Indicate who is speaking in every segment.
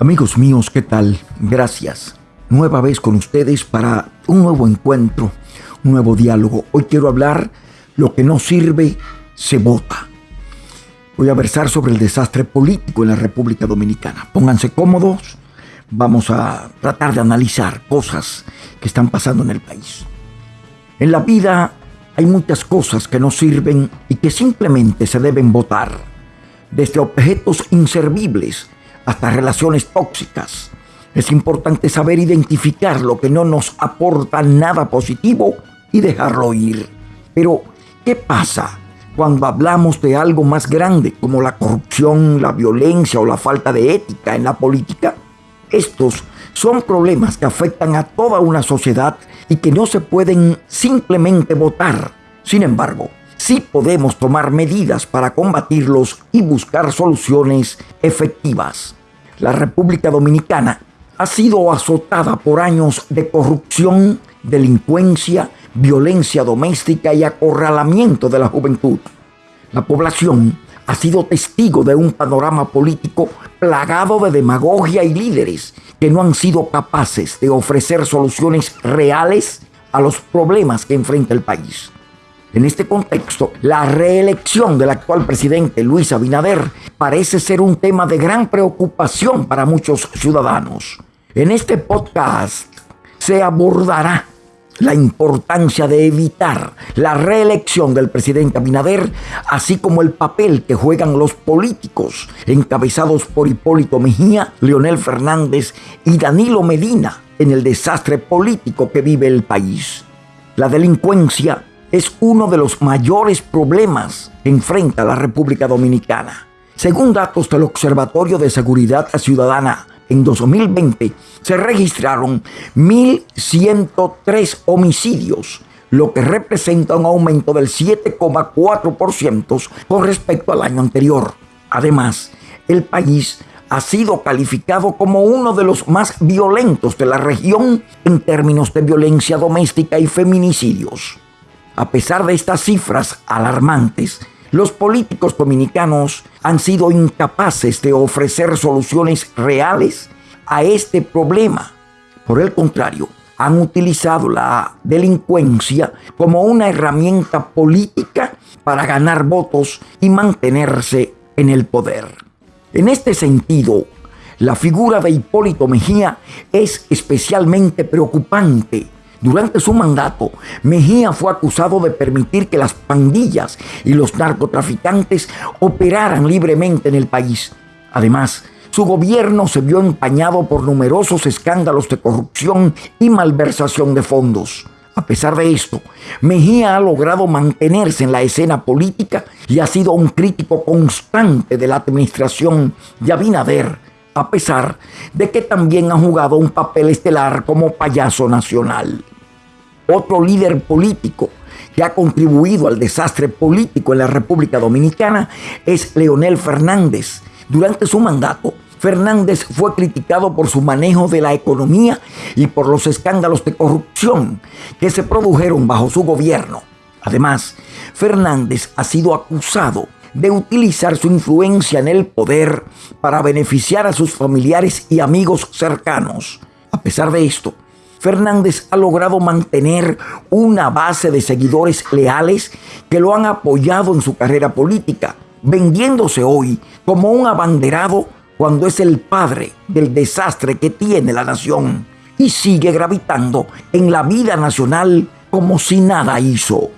Speaker 1: Amigos míos, ¿qué tal? Gracias. Nueva vez con ustedes para un nuevo encuentro, un nuevo diálogo. Hoy quiero hablar lo que no sirve, se vota. Voy a versar sobre el desastre político en la República Dominicana. Pónganse cómodos. Vamos a tratar de analizar cosas que están pasando en el país. En la vida hay muchas cosas que no sirven y que simplemente se deben votar. Desde objetos inservibles hasta relaciones tóxicas. Es importante saber identificar lo que no nos aporta nada positivo y dejarlo ir. Pero, ¿qué pasa cuando hablamos de algo más grande como la corrupción, la violencia o la falta de ética en la política? Estos son problemas que afectan a toda una sociedad y que no se pueden simplemente votar. Sin embargo, sí podemos tomar medidas para combatirlos y buscar soluciones efectivas la República Dominicana ha sido azotada por años de corrupción, delincuencia, violencia doméstica y acorralamiento de la juventud. La población ha sido testigo de un panorama político plagado de demagogia y líderes que no han sido capaces de ofrecer soluciones reales a los problemas que enfrenta el país. En este contexto, la reelección del actual presidente Luis Abinader parece ser un tema de gran preocupación para muchos ciudadanos. En este podcast se abordará la importancia de evitar la reelección del presidente Abinader, así como el papel que juegan los políticos encabezados por Hipólito Mejía, Leonel Fernández y Danilo Medina en el desastre político que vive el país. La delincuencia es uno de los mayores problemas que enfrenta la República Dominicana. Según datos del Observatorio de Seguridad Ciudadana, en 2020 se registraron 1.103 homicidios, lo que representa un aumento del 7,4% con respecto al año anterior. Además, el país ha sido calificado como uno de los más violentos de la región en términos de violencia doméstica y feminicidios. A pesar de estas cifras alarmantes, los políticos dominicanos han sido incapaces de ofrecer soluciones reales a este problema. Por el contrario, han utilizado la delincuencia como una herramienta política para ganar votos y mantenerse en el poder. En este sentido, la figura de Hipólito Mejía es especialmente preocupante durante su mandato, Mejía fue acusado de permitir que las pandillas y los narcotraficantes operaran libremente en el país. Además, su gobierno se vio empañado por numerosos escándalos de corrupción y malversación de fondos. A pesar de esto, Mejía ha logrado mantenerse en la escena política y ha sido un crítico constante de la administración de Abinader, a pesar de que también ha jugado un papel estelar como payaso nacional. Otro líder político que ha contribuido al desastre político en la República Dominicana es Leonel Fernández. Durante su mandato, Fernández fue criticado por su manejo de la economía y por los escándalos de corrupción que se produjeron bajo su gobierno. Además, Fernández ha sido acusado de utilizar su influencia en el poder para beneficiar a sus familiares y amigos cercanos. A pesar de esto, Fernández ha logrado mantener una base de seguidores leales que lo han apoyado en su carrera política, vendiéndose hoy como un abanderado cuando es el padre del desastre que tiene la nación y sigue gravitando en la vida nacional como si nada hizo.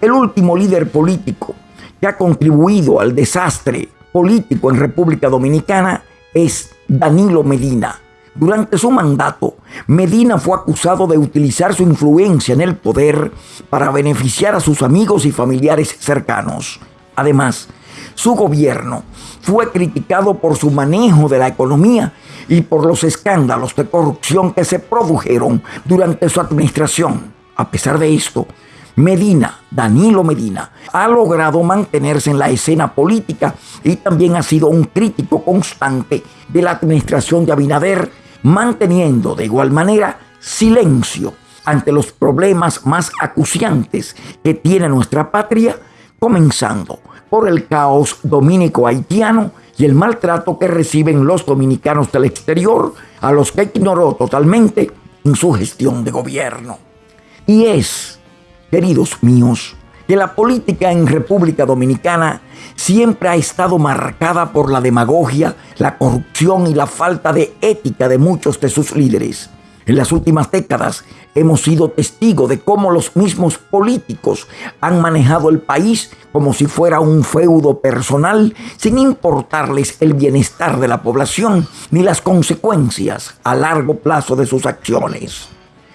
Speaker 1: El último líder político que ha contribuido al desastre político en República Dominicana es Danilo Medina. Durante su mandato, Medina fue acusado de utilizar su influencia en el poder para beneficiar a sus amigos y familiares cercanos. Además, su gobierno fue criticado por su manejo de la economía y por los escándalos de corrupción que se produjeron durante su administración. A pesar de esto, Medina, Danilo Medina, ha logrado mantenerse en la escena política y también ha sido un crítico constante de la administración de Abinader, manteniendo de igual manera silencio ante los problemas más acuciantes que tiene nuestra patria, comenzando por el caos dominico haitiano y el maltrato que reciben los dominicanos del exterior, a los que ignoró totalmente en su gestión de gobierno. Y es, queridos míos, que la política en República Dominicana siempre ha estado marcada por la demagogia, la corrupción y la falta de ética de muchos de sus líderes. En las últimas décadas hemos sido testigos de cómo los mismos políticos han manejado el país como si fuera un feudo personal, sin importarles el bienestar de la población ni las consecuencias a largo plazo de sus acciones.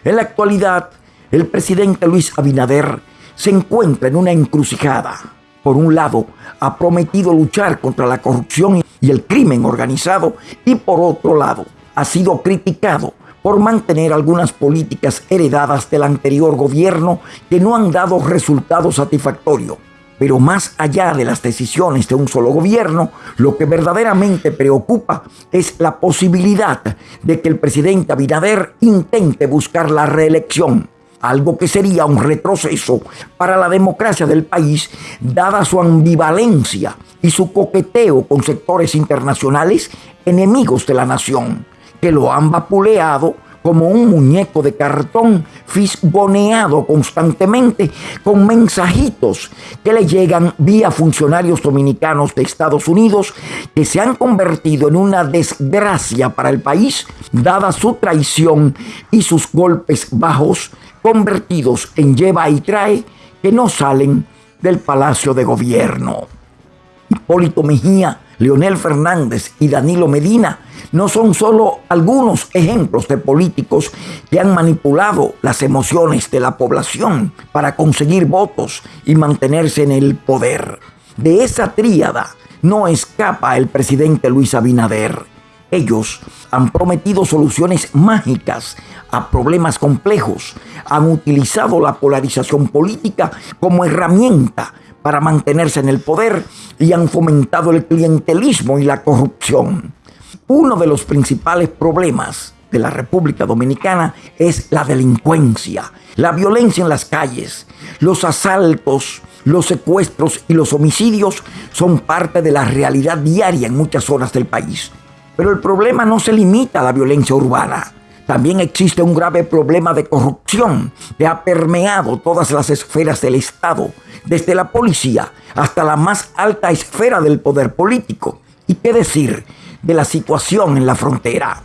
Speaker 1: En la actualidad, el presidente Luis Abinader se encuentra en una encrucijada. Por un lado, ha prometido luchar contra la corrupción y el crimen organizado y por otro lado, ha sido criticado por mantener algunas políticas heredadas del anterior gobierno que no han dado resultados satisfactorios. Pero más allá de las decisiones de un solo gobierno, lo que verdaderamente preocupa es la posibilidad de que el presidente Abinader intente buscar la reelección algo que sería un retroceso para la democracia del país, dada su ambivalencia y su coqueteo con sectores internacionales enemigos de la nación, que lo han vapuleado como un muñeco de cartón fisgoneado constantemente con mensajitos que le llegan vía funcionarios dominicanos de Estados Unidos que se han convertido en una desgracia para el país dada su traición y sus golpes bajos convertidos en lleva y trae que no salen del Palacio de Gobierno. Hipólito Mejía, Leonel Fernández y Danilo Medina no son solo algunos ejemplos de políticos que han manipulado las emociones de la población para conseguir votos y mantenerse en el poder. De esa tríada no escapa el presidente Luis Abinader. Ellos han prometido soluciones mágicas a problemas complejos, han utilizado la polarización política como herramienta para mantenerse en el poder y han fomentado el clientelismo y la corrupción. Uno de los principales problemas de la República Dominicana es la delincuencia, la violencia en las calles, los asaltos, los secuestros y los homicidios son parte de la realidad diaria en muchas zonas del país. Pero el problema no se limita a la violencia urbana. También existe un grave problema de corrupción que ha permeado todas las esferas del Estado, desde la policía hasta la más alta esfera del poder político. ¿Y qué decir de la situación en la frontera?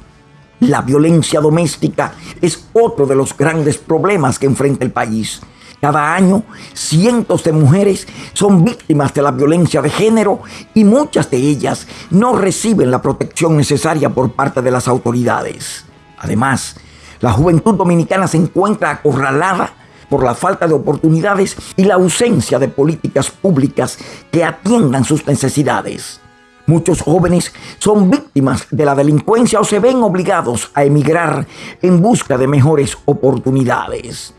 Speaker 1: La violencia doméstica es otro de los grandes problemas que enfrenta el país. Cada año, cientos de mujeres son víctimas de la violencia de género y muchas de ellas no reciben la protección necesaria por parte de las autoridades. Además, la juventud dominicana se encuentra acorralada por la falta de oportunidades y la ausencia de políticas públicas que atiendan sus necesidades. Muchos jóvenes son víctimas de la delincuencia o se ven obligados a emigrar en busca de mejores oportunidades.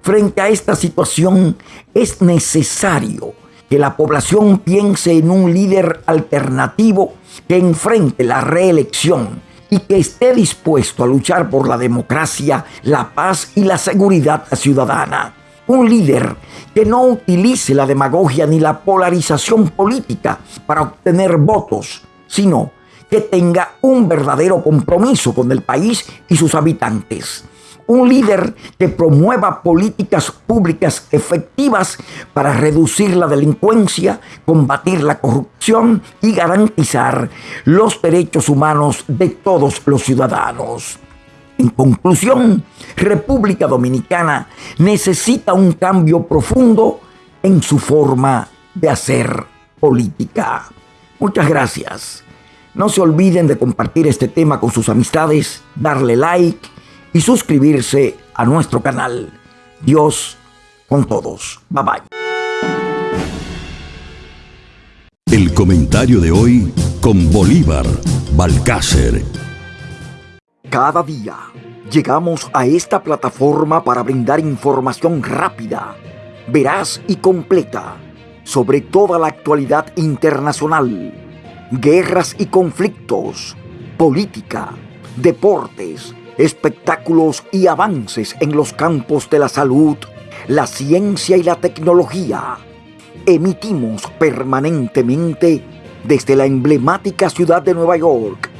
Speaker 1: Frente a esta situación es necesario que la población piense en un líder alternativo que enfrente la reelección y que esté dispuesto a luchar por la democracia, la paz y la seguridad ciudadana. Un líder que no utilice la demagogia ni la polarización política para obtener votos, sino que tenga un verdadero compromiso con el país y sus habitantes un líder que promueva políticas públicas efectivas para reducir la delincuencia, combatir la corrupción y garantizar los derechos humanos de todos los ciudadanos. En conclusión, República Dominicana necesita un cambio profundo en su forma de hacer política. Muchas gracias. No se olviden de compartir este tema con sus amistades, darle like y suscribirse a nuestro canal. Dios con todos. Bye bye.
Speaker 2: El comentario de hoy con Bolívar Balcácer.
Speaker 1: Cada día llegamos a esta plataforma para brindar información rápida, veraz y completa sobre toda la actualidad internacional, guerras y conflictos, política, deportes, espectáculos y avances en los campos de la salud, la ciencia y la tecnología. Emitimos permanentemente desde la emblemática ciudad de Nueva York.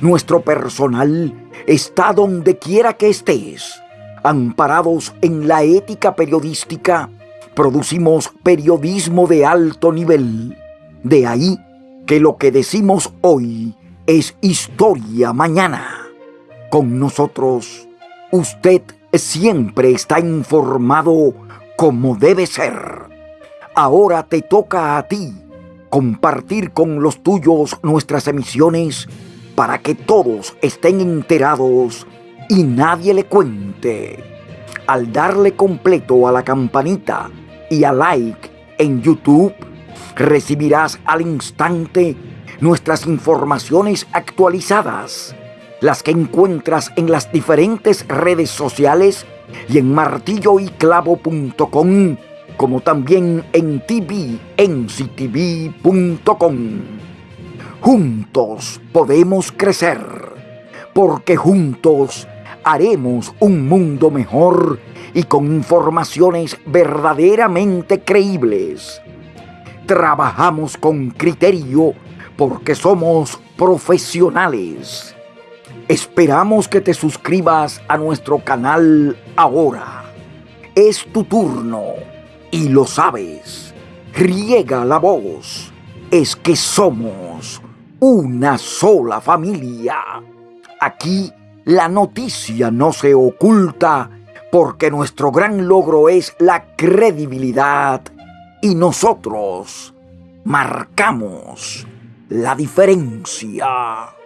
Speaker 1: Nuestro personal está donde quiera que estés. Amparados en la ética periodística, producimos periodismo de alto nivel. De ahí que lo que decimos hoy es historia mañana. Con nosotros, usted siempre está informado como debe ser. Ahora te toca a ti compartir con los tuyos nuestras emisiones para que todos estén enterados y nadie le cuente. Al darle completo a la campanita y a like en YouTube, recibirás al instante nuestras informaciones actualizadas, las que encuentras en las diferentes redes sociales y en martilloyclavo.com, como también en tvenctv.com. Juntos podemos crecer, porque juntos haremos un mundo mejor y con informaciones verdaderamente creíbles. Trabajamos con criterio porque somos profesionales. Esperamos que te suscribas a nuestro canal ahora. Es tu turno y lo sabes. Riega la voz. Es que somos una sola familia. Aquí la noticia no se oculta porque nuestro gran logro es la credibilidad y nosotros marcamos la diferencia.